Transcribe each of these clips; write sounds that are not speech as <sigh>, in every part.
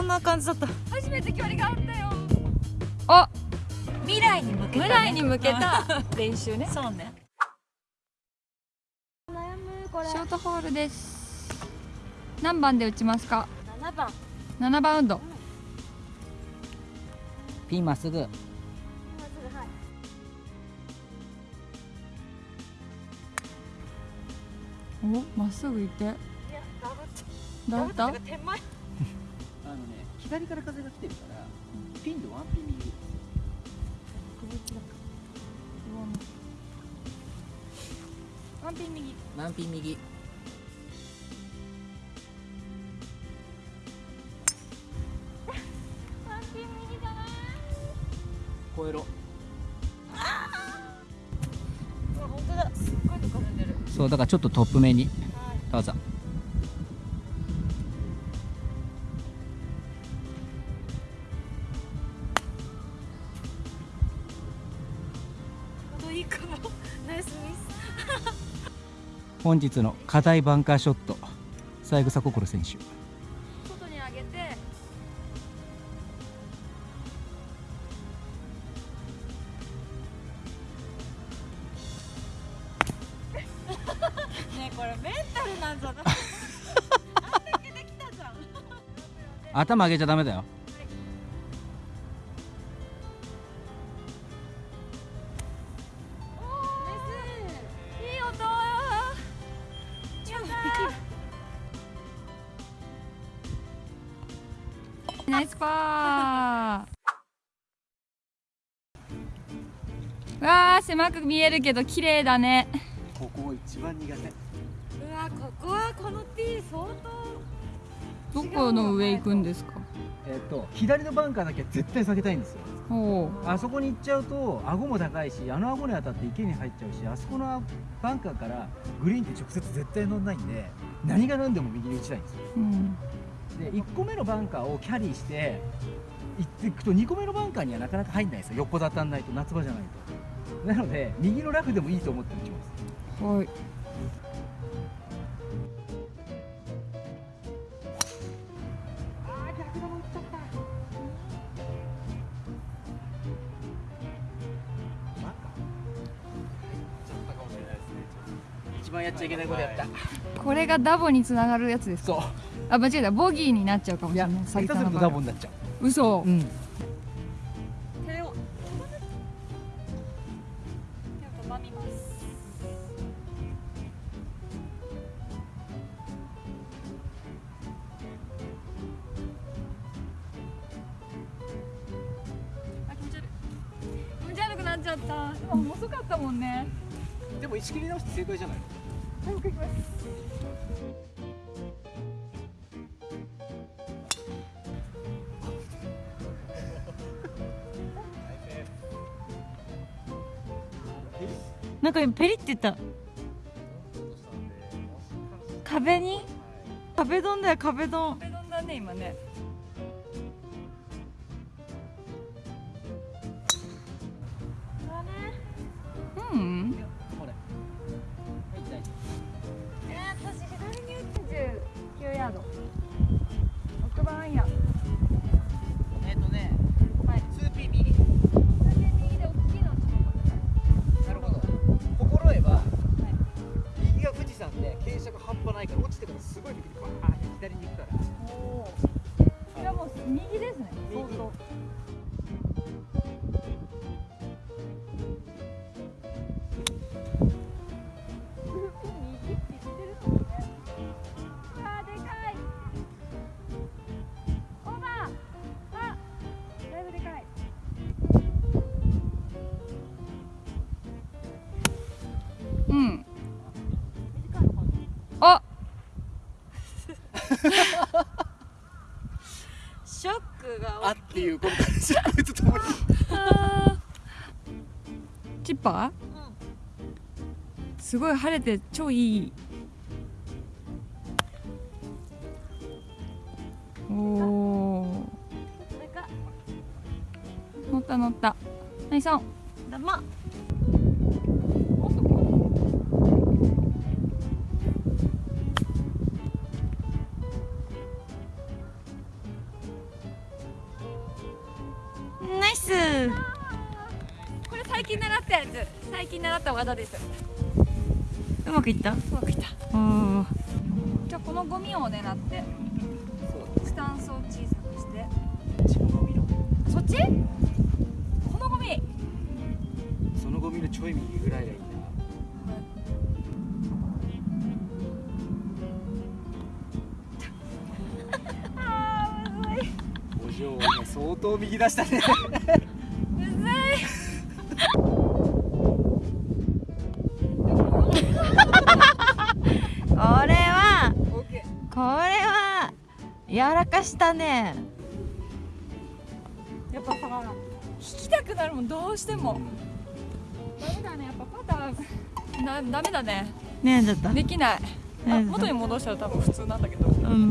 こんな感じだった。初めて距離があったよ。あ！未来に向けた、ね、未来に向けた。<laughs> 練習ね。そうね。悩むこれ。ショートホールです。何番で打ちますか？7番。7番ウッド。ピンまっすぐ。まずはい。お？まっすぐ行って。いやダブった？ダブって手前左から風が来てるからピンでワンピン右。ワンピン右。ワンピン右。ワンピン右じゃない？超えろ。うわ本当だ。すっごいとこ踏んでる。そうだからちょっとトップ目に。はい。どうぞ本日の課題バンカーショット。三枝心選手。外に上げて。<laughs> ねえこれメンタルなんじゃない頭上げちゃダメだよわー狭く見えるけど綺麗だね。ここ一番苦手。うわここはこのティー相当どこの上行くんですか？えっと左のバンカーだけは絶対避けたいんですよ。あそこに行っちゃうと顎も高いしあの顎に当たって池に入っちゃうしあそこのバンカーからグリーンって直接絶対乗んないんで何が何でも右に打ちたいんですよ。うん。で1個目のバンカーをキャリーして行っていくと2個目のバンカーにはなかなか入んないんですよ。横だたんないと夏場じゃないとなので右のラフでもいいと思って打ちます。はい。あー逆球打っちゃった一番やっちゃいけないことやった。これがダボにつながるやつですか？そう。あ間違えた。ボギーになっちゃうかもしれない。ダボになっちゃ嘘。ううん気持ち悪くなっちゃった今遅かったもんね。でも石切り直して正解じゃない？もう一回行きますなんか今ペリって言った。壁に？壁ドンだよ壁ドン。壁ドンだね今ね6番アイアン。夫えっ、とねはい。2P 右右で大きいのなるほど。心得は、右が富士山で傾斜が半端ないから落ちてからすごい右にバーンって左に行くから。おおっていうこのシャクととも <laughs> にチッパー？すごい晴れて超いい。おお乗った乗った。ナイスうん。これ最近習ったやつ。最近習った技です。うまくいった？うまくいった。じゃあこのゴミを狙ってスタンスを小さくして。そっち？このゴミ。そのゴミのちょい右ぐらいがいいな。お嬢は相当右出したね。柔らかしたね。ーやっぱさ引きたくなるもんどうしても。ダメだねやっぱパターン。なダメだね。ねえだったできない。元に戻したら多分普通なんだけど。うん。こんな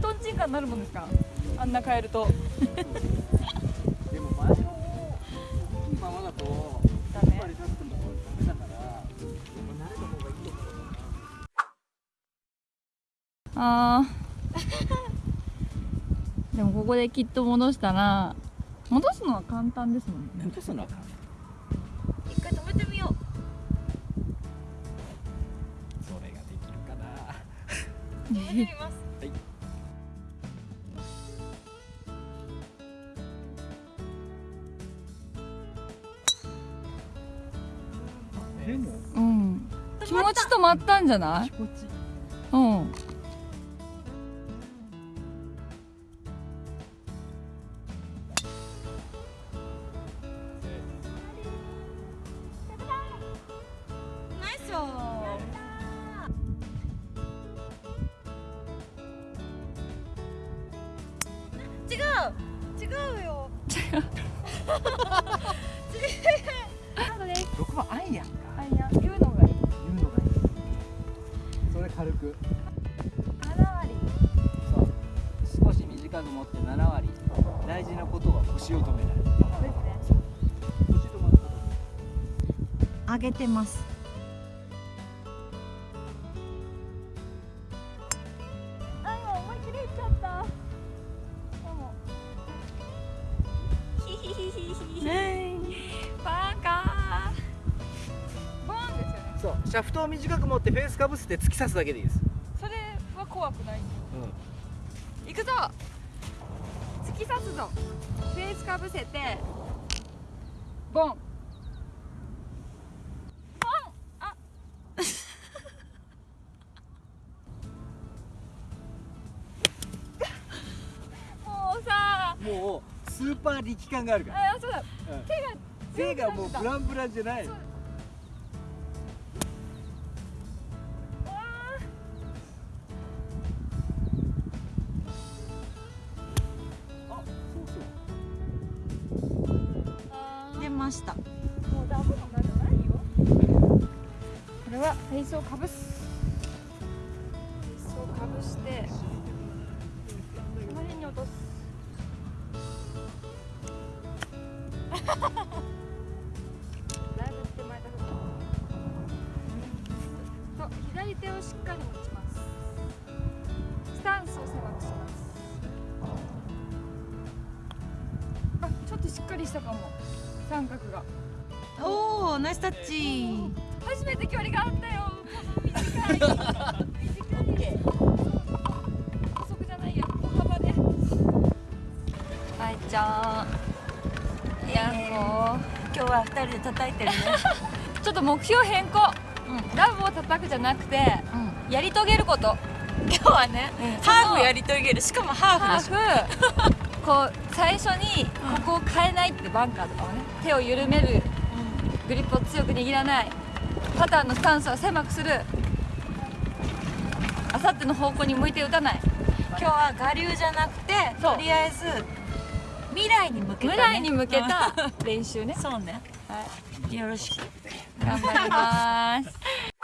トンチンカンになるもんですか？あんな変えると。ね <laughs> <laughs> でも前のままだとあー。<laughs> でもここできっと戻したら戻すのは簡単ですもんね。戻すのは簡単。一回止めてみよう。それができるかな。止めてみます。<laughs> はい。でも。うん。気持ち止まったんじゃない？気持ち。うんう違う。よ6番アイアンか。あいや言うのがいい。言うのがいい。それ軽く。7割。そう。少し短く持って7割。大事なことは腰を止めない。そうですね。腰止ま上げてますシャフトを短く持ってフェースかぶせて突き刺すだけでいいです、それは怖くない。ういくぞ。突き刺すぞ。フェースかぶせて。ボン。ボン。あ。<laughs> もうさ。ん、もうスーパー力感があるから、あそうだ。うん。手が手がもうブランブランじゃないました。これはフェイスをかぶす。フェイスをかぶしてこの辺に落とす <laughs> 三角が。おおナイスタッチ。初めて距離があったよ。短い。短い。補足じゃないや。歩幅で。はいちゃん。いやも今日は二人で叩いてるね。う <laughs> ちょっと目標変更。うん。ラブを叩くじゃなくてうん。やり遂げること。今日はね、うん。ハーフやり遂げる。しかもハハーフでしょ。ーフこう最初にここを変えないってバンカーとかをね手を緩めるグリップを強く握らない。パターンのスタンスを狭くする。あさっての方向に向いて打たない。今日は我流じゃなくてとりあえず未来に向けた、ね、未来に向けた練習ね。<laughs> そうね。はい。よろしく。頑張ります <laughs>